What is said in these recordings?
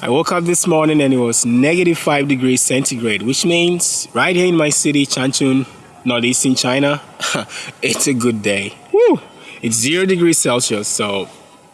I woke up this morning and it was negative 5 degrees centigrade, which means right here in my city, Changchun, northeastern China, it's a good day. Woo! It's 0 degrees Celsius, so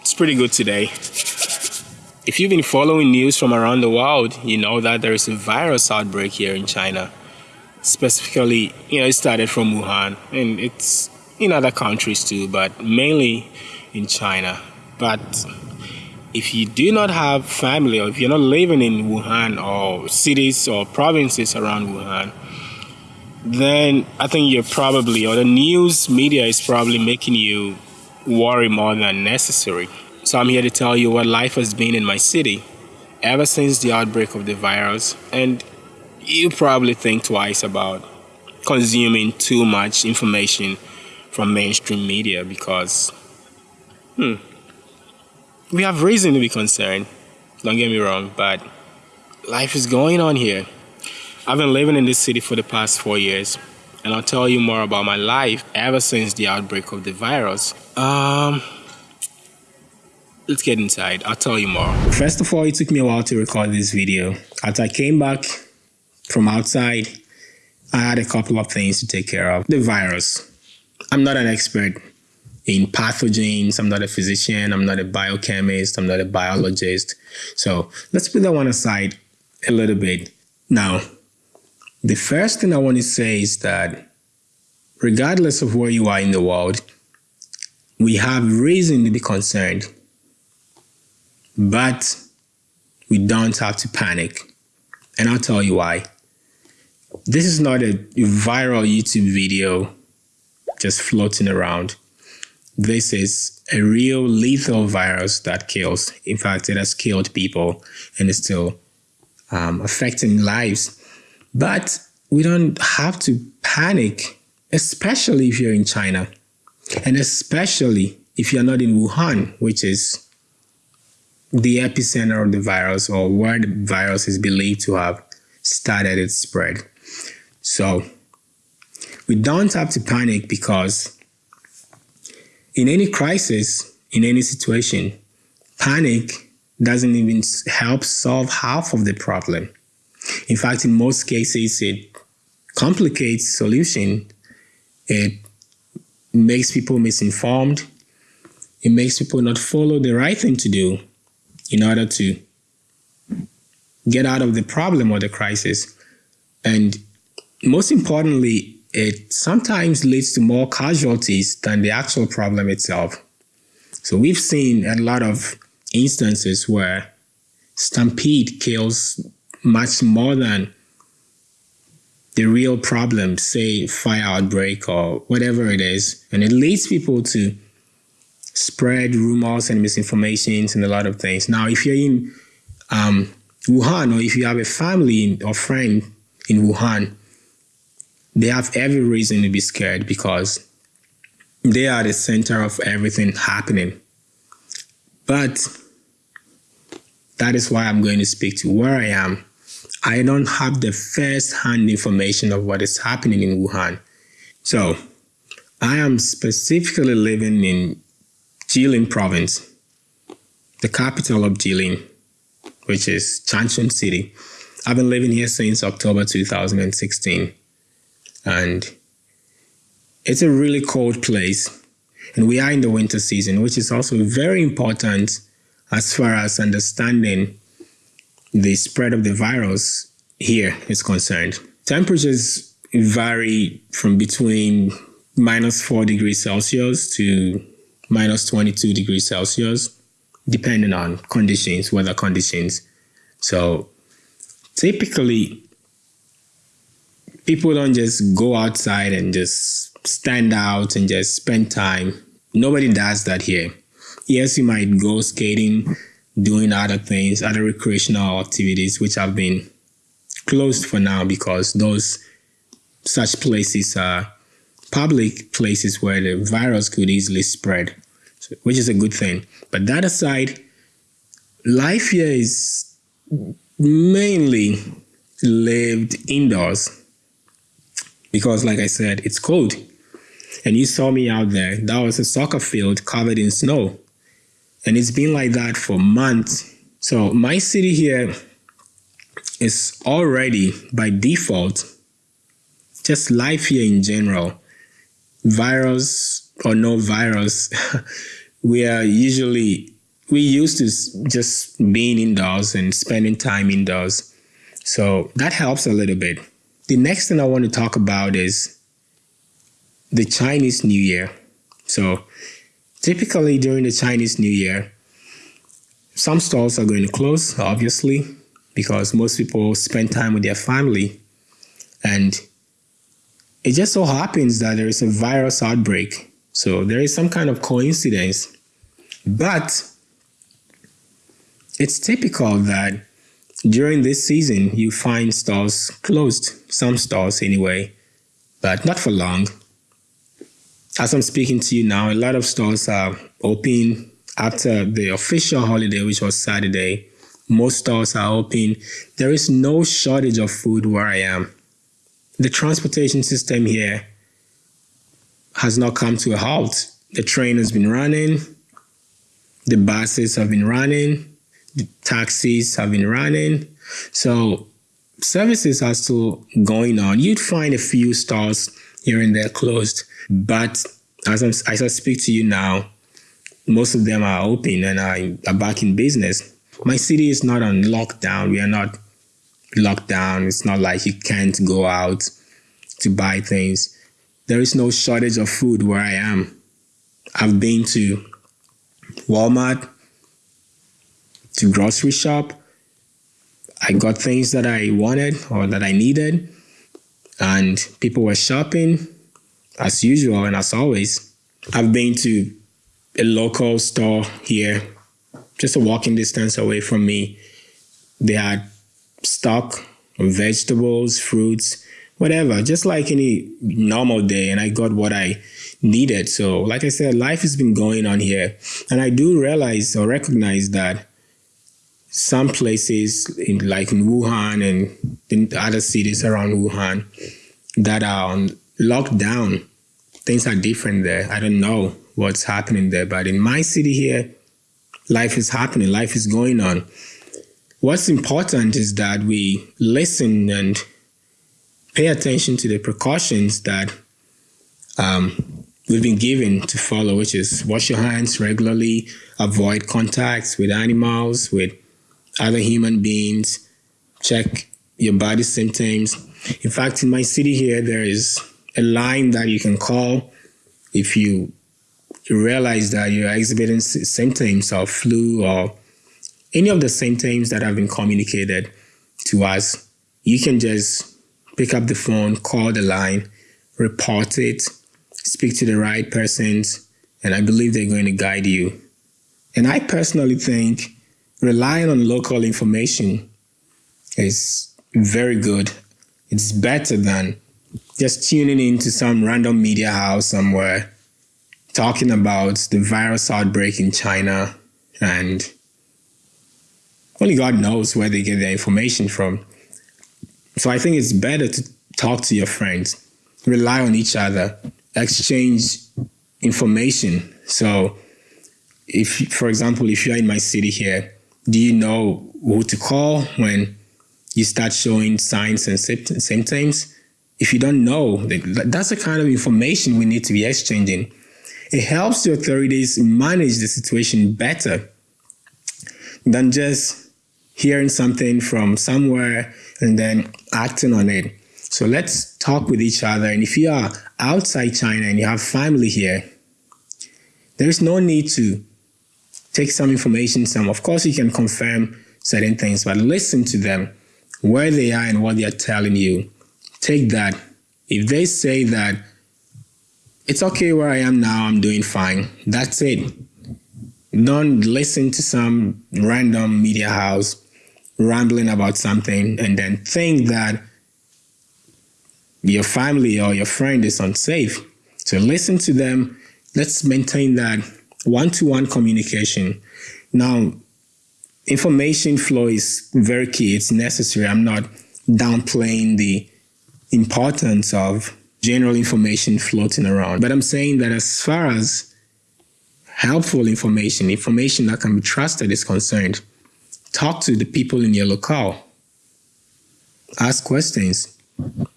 it's pretty good today. If you've been following news from around the world, you know that there is a virus outbreak here in China. Specifically, you know, it started from Wuhan and it's in other countries too, but mainly in China. But if you do not have family or if you're not living in Wuhan or cities or provinces around Wuhan, then I think you're probably, or the news media is probably making you worry more than necessary. So I'm here to tell you what life has been in my city ever since the outbreak of the virus. And you probably think twice about consuming too much information from mainstream media because, hmm, we have reason to be concerned. Don't get me wrong, but life is going on here. I've been living in this city for the past four years, and I'll tell you more about my life ever since the outbreak of the virus. Um, let's get inside. I'll tell you more. First of all, it took me a while to record this video. As I came back from outside, I had a couple of things to take care of. The virus. I'm not an expert in pathogens. I'm not a physician. I'm not a biochemist. I'm not a biologist. So let's put that one aside a little bit. Now, the first thing I want to say is that regardless of where you are in the world, we have reason to be concerned, but we don't have to panic. And I'll tell you why. This is not a viral YouTube video just floating around. This is a real lethal virus that kills. In fact, it has killed people and is still um, affecting lives. But we don't have to panic, especially if you're in China, and especially if you're not in Wuhan, which is the epicenter of the virus or where the virus is believed to have started its spread. So we don't have to panic because in any crisis, in any situation, panic doesn't even help solve half of the problem. In fact, in most cases, it complicates solution. It makes people misinformed. It makes people not follow the right thing to do in order to get out of the problem or the crisis. And most importantly, it sometimes leads to more casualties than the actual problem itself. So we've seen a lot of instances where stampede kills much more than the real problem, say fire outbreak or whatever it is. And it leads people to spread rumors and misinformations and a lot of things. Now, if you're in um, Wuhan or if you have a family or friend in Wuhan, they have every reason to be scared because they are the center of everything happening. But that is why I'm going to speak to where I am. I don't have the first hand information of what is happening in Wuhan. So I am specifically living in Jilin province, the capital of Jilin, which is Changchun City. I've been living here since October 2016 and it's a really cold place. And we are in the winter season, which is also very important as far as understanding the spread of the virus here is concerned. Temperatures vary from between minus 4 degrees Celsius to minus 22 degrees Celsius, depending on conditions, weather conditions. So typically, people don't just go outside and just stand out and just spend time. Nobody does that here. Yes, you might go skating, doing other things, other recreational activities, which have been closed for now because those such places are public places where the virus could easily spread, which is a good thing. But that aside, life here is mainly lived indoors because like I said, it's cold. And you saw me out there. That was a soccer field covered in snow. And it's been like that for months, So my city here is already by default just life here in general. Virus or no virus, we are usually we used to just being indoors and spending time indoors. So that helps a little bit. The next thing I want to talk about is the Chinese New Year. So typically during the Chinese New Year, some stores are going to close, obviously, because most people spend time with their family. And it just so happens that there is a virus outbreak. So there is some kind of coincidence. But it's typical that during this season you find stores closed, some stores anyway, but not for long. As I'm speaking to you now, a lot of stores are open after the official holiday, which was Saturday. Most stores are open. There is no shortage of food where I am. The transportation system here has not come to a halt. The train has been running, the buses have been running, taxis have been running. So services are still going on. You'd find a few stores here and there closed, but as, I'm, as I speak to you now, most of them are open and are, are back in business. My city is not on lockdown. We are not locked down. It's not like you can't go out to buy things. There is no shortage of food where I am. I've been to Walmart, to grocery shop. I got things that I wanted or that I needed, and people were shopping as usual and as always. I've been to a local store here, just a walking distance away from me. They had stock vegetables, fruits, whatever, just like any normal day. And I got what I needed. So, like I said, life has been going on here. And I do realize or recognize that some places in, like in Wuhan and in other cities around Wuhan that are on lockdown, things are different there. I don't know what's happening there, but in my city here, life is happening, life is going on. What's important is that we listen and pay attention to the precautions that um, we've been given to follow, which is wash your hands regularly, avoid contacts with animals, with other human beings, check your body symptoms. In fact, in my city here, there is a line that you can call if you realize that you're exhibiting symptoms of flu or any of the symptoms that have been communicated to us. You can just pick up the phone, call the line, report it, speak to the right persons, and I believe they're going to guide you. And I personally think relying on local information is very good. It's better than just tuning into some random media house somewhere talking about the virus outbreak in China and only God knows where they get their information from. So I think it's better to talk to your friends, rely on each other, exchange information. So if, for example, if you're in my city here, do you know who to call when you start showing signs and symptoms? If you don't know, that's the kind of information we need to be exchanging. It helps the authorities manage the situation better than just hearing something from somewhere and then acting on it. So let's talk with each other. And if you are outside China and you have family here, there's no need to take some information, some, of course, you can confirm certain things, but listen to them, where they are and what they are telling you. Take that. If they say that it's okay where I am now, I'm doing fine, that's it. Don't listen to some random media house rambling about something and then think that your family or your friend is unsafe. So listen to them. Let's maintain that one-to-one communication. Now, information flow is very key. It's necessary. I'm not downplaying the importance of general information floating around, but I'm saying that as far as helpful information, information that can be trusted is concerned, talk to the people in your locale. Ask questions,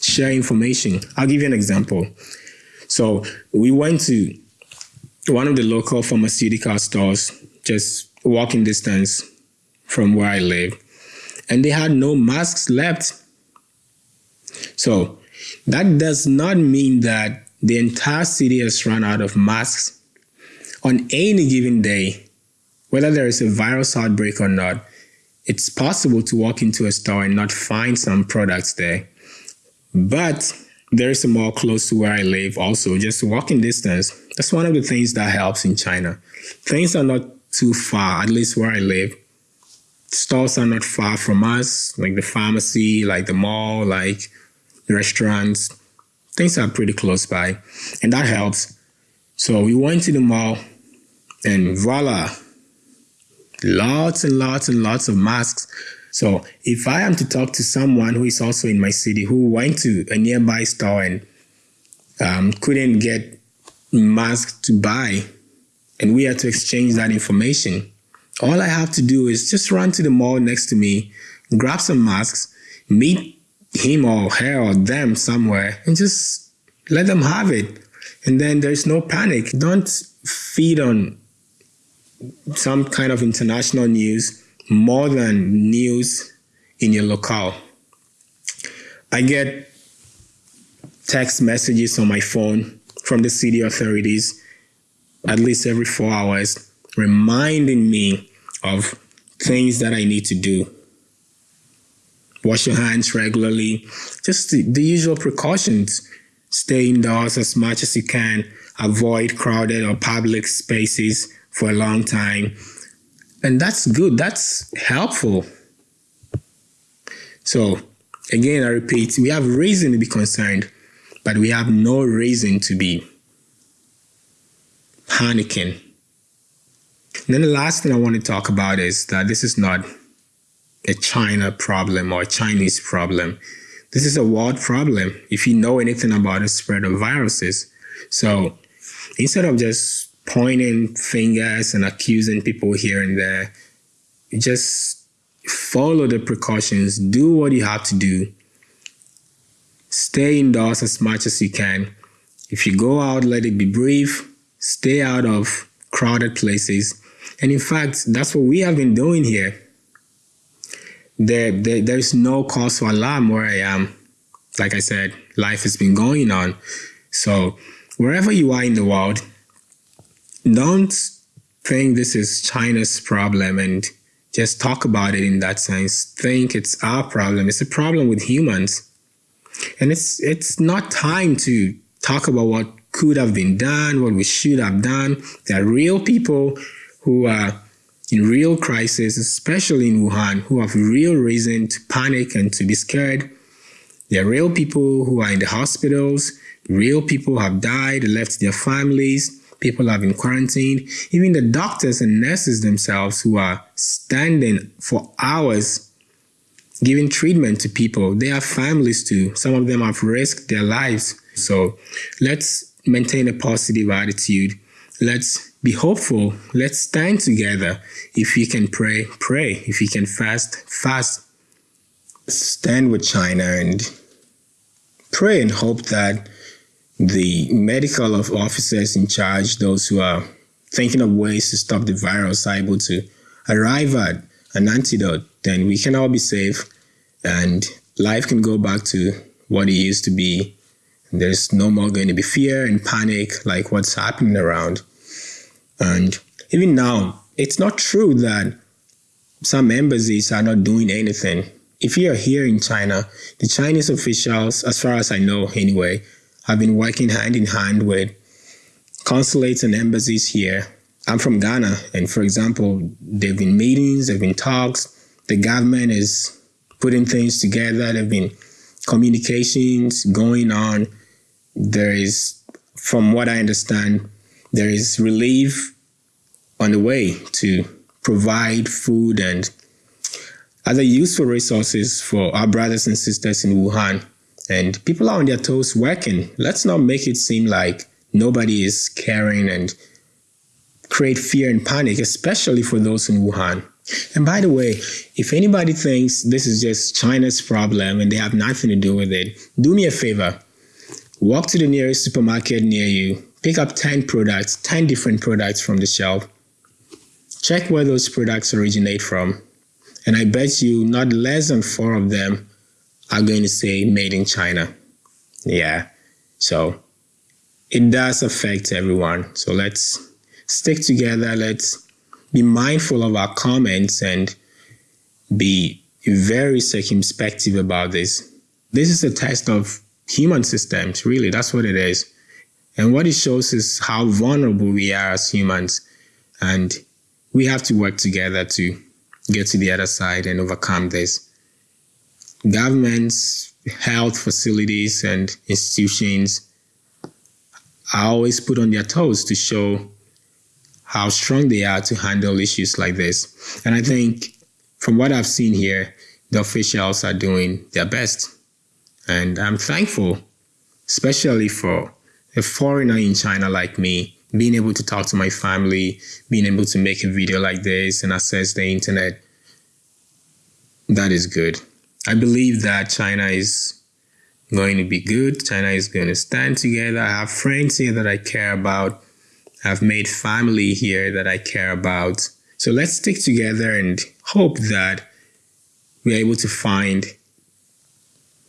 share information. I'll give you an example. So we went to one of the local pharmaceutical stores, just walking distance from where I live, and they had no masks left. So that does not mean that the entire city has run out of masks. On any given day, whether there is a virus outbreak or not, it's possible to walk into a store and not find some products there. But there is a mall close to where I live also, just walking distance. That's one of the things that helps in China. Things are not too far, at least where I live. Stores are not far from us, like the pharmacy, like the mall, like restaurants. Things are pretty close by, and that helps. So we went to the mall, and voila, lots and lots and lots of masks. So if I am to talk to someone who is also in my city who went to a nearby store and um, couldn't get masks to buy, and we had to exchange that information, all I have to do is just run to the mall next to me, grab some masks, meet him or her or them somewhere, and just let them have it. And then there's no panic. Don't feed on some kind of international news more than news in your locale. I get text messages on my phone from the city authorities at least every four hours, reminding me of things that I need to do. Wash your hands regularly, just the, the usual precautions. Stay indoors as much as you can, avoid crowded or public spaces for a long time. And that's good, that's helpful. So, again, I repeat, we have reason to be concerned, but we have no reason to be panicking. And then the last thing I want to talk about is that this is not a China problem or a Chinese problem. This is a world problem if you know anything about the spread of viruses. So instead of just pointing fingers and accusing people here and there, just follow the precautions, do what you have to do, stay indoors as much as you can. If you go out, let it be brief stay out of crowded places. And in fact, that's what we have been doing here. There, there, there's no cause for alarm where I am. Like I said, life has been going on. So wherever you are in the world, don't think this is China's problem and just talk about it in that sense. Think it's our problem. It's a problem with humans. And it's it's not time to talk about what could have been done, what we should have done. There are real people who are in real crisis, especially in Wuhan, who have real reason to panic and to be scared. There are real people who are in the hospitals, real people have died, left their families, people have been quarantined, even the doctors and nurses themselves who are standing for hours giving treatment to people. They have families too. Some of them have risked their lives. So let's maintain a positive attitude. Let's be hopeful. Let's stand together. If you can pray, pray. If you can fast, fast. Stand with China and pray and hope that the medical officers in charge, those who are thinking of ways to stop the virus, are able to arrive at an antidote, then we can all be safe and life can go back to what it used to be there's no more going to be fear and panic like what's happening around. And even now, it's not true that some embassies are not doing anything. If you're here in China, the Chinese officials, as far as I know anyway, have been working hand in hand with consulates and embassies here. I'm from Ghana, and for example, there have been meetings, there have been talks. The government is putting things together. There have been communications going on there is, from what I understand, there is relief on the way to provide food and other useful resources for our brothers and sisters in Wuhan. And people are on their toes working. Let's not make it seem like nobody is caring and create fear and panic, especially for those in Wuhan. And by the way, if anybody thinks this is just China's problem and they have nothing to do with it, do me a favor. Walk to the nearest supermarket near you, pick up 10 products, 10 different products from the shelf. Check where those products originate from. And I bet you not less than four of them are going to say made in China. Yeah. So it does affect everyone. So let's stick together. Let's be mindful of our comments and be very circumspective about this. This is a test of human systems, really. That's what it is. And what it shows is how vulnerable we are as humans. And we have to work together to get to the other side and overcome this. Governments, health facilities, and institutions are always put on their toes to show how strong they are to handle issues like this. And I think from what I've seen here, the officials are doing their best. And I'm thankful, especially for a foreigner in China like me, being able to talk to my family, being able to make a video like this and access the internet. That is good. I believe that China is going to be good. China is going to stand together. I have friends here that I care about. I've made family here that I care about. So let's stick together and hope that we're able to find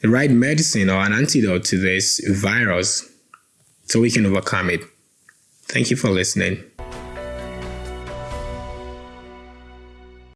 the right medicine or an antidote to this virus so we can overcome it. Thank you for listening.